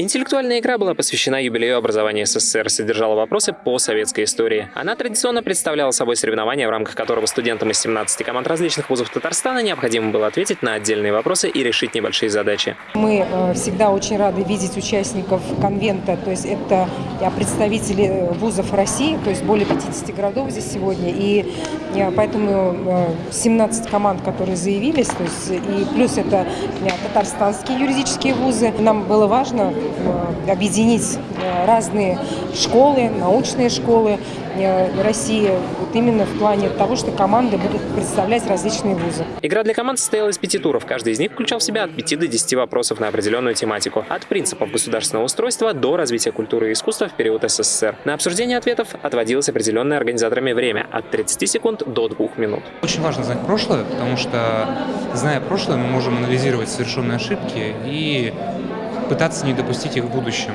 Интеллектуальная игра была посвящена юбилею образования СССР, содержала вопросы по советской истории. Она традиционно представляла собой соревнование, в рамках которого студентам из 17 команд различных вузов Татарстана необходимо было ответить на отдельные вопросы и решить небольшие задачи. Мы э, всегда очень рады видеть участников конвента, то есть это представители вузов России, то есть более 50 городов здесь сегодня, и э, поэтому 17 э, команд, которые заявились, то есть и плюс это татарстанские юридические вузы. Нам было важно Э, объединить э, разные школы, научные школы э, России, вот именно в плане того, что команды будут представлять различные вузы. Игра для команд состояла из пяти туров. Каждый из них включал в себя от 5 до 10 вопросов на определенную тематику. От принципов государственного устройства до развития культуры и искусства в период СССР. На обсуждение ответов отводилось определенное организаторами время от 30 секунд до 2 минут. Очень важно знать прошлое, потому что, зная прошлое, мы можем анализировать совершенные ошибки и пытаться не допустить их в будущем.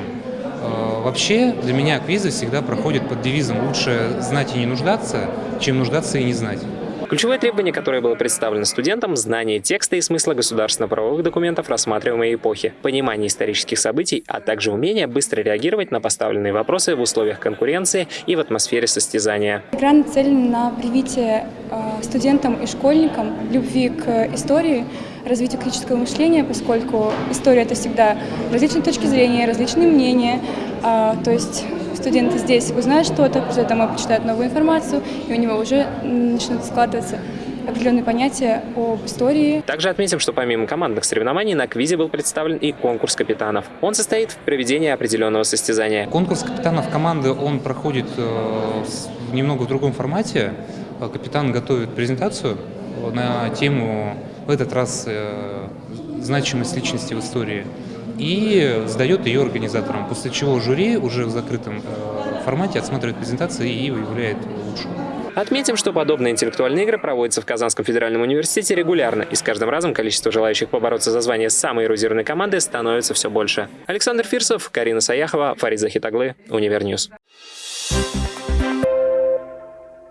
Э, вообще, для меня квизы всегда проходят под девизом «лучше знать и не нуждаться, чем нуждаться и не знать». Ключевое требование, которое было представлено студентам – знание текста и смысла государственно-правовых документов рассматриваемой эпохи, понимание исторических событий, а также умение быстро реагировать на поставленные вопросы в условиях конкуренции и в атмосфере состязания. Игра нацелена на привитие э, студентам и школьникам любви к истории, развитию критического мышления, поскольку история – это всегда различные точки зрения, различные мнения, а, то есть студенты здесь узнают что-то, после этого почитают новую информацию, и у него уже начнут складываться определенные понятия об истории. Также отметим, что помимо командных соревнований на квизе был представлен и конкурс капитанов. Он состоит в проведении определенного состязания. Конкурс капитанов команды, он проходит э, немного в другом формате. Капитан готовит презентацию на тему, в этот раз, э, значимость личности в истории и сдает ее организаторам, после чего жюри уже в закрытом э, формате отсматривает презентации и выявляет лучшую. Отметим, что подобные интеллектуальные игры проводятся в Казанском федеральном университете регулярно, и с каждым разом количество желающих побороться за звание самой эрудированной команды становится все больше. Александр Фирсов, Карина Саяхова, Фарид Захитаглы, Univer News.